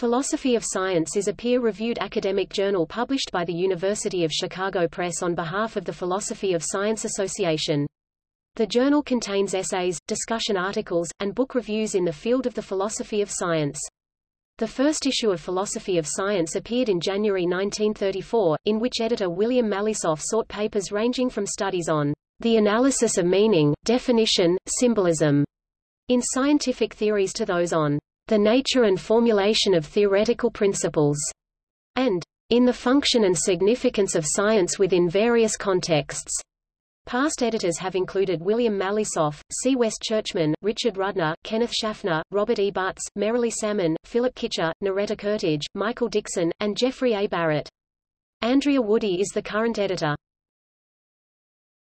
Philosophy of Science is a peer-reviewed academic journal published by the University of Chicago Press on behalf of the Philosophy of Science Association. The journal contains essays, discussion articles, and book reviews in the field of the philosophy of science. The first issue of Philosophy of Science appeared in January 1934, in which editor William Malisoff sought papers ranging from studies on the analysis of meaning, definition, symbolism, in scientific theories to those on the nature and formulation of theoretical principles, and in the function and significance of science within various contexts. Past editors have included William Malisoff, C. West Churchman, Richard Rudner, Kenneth Schaffner, Robert E. Butts, Merrilee Salmon, Philip Kitcher, Noretta Koertge, Michael Dickson, and Jeffrey A. Barrett. Andrea Woody is the current editor.